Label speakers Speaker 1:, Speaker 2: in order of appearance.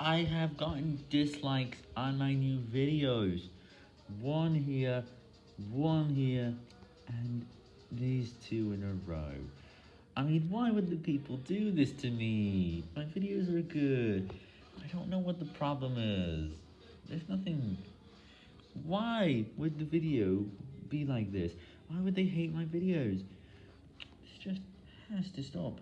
Speaker 1: I have gotten dislikes on my new videos. One here, one here, and these two in a row. I mean, why would the people do this to me? My videos are good. I don't know what the problem is. There's nothing... Why would the video be like this? Why would they hate my videos? This just has to stop.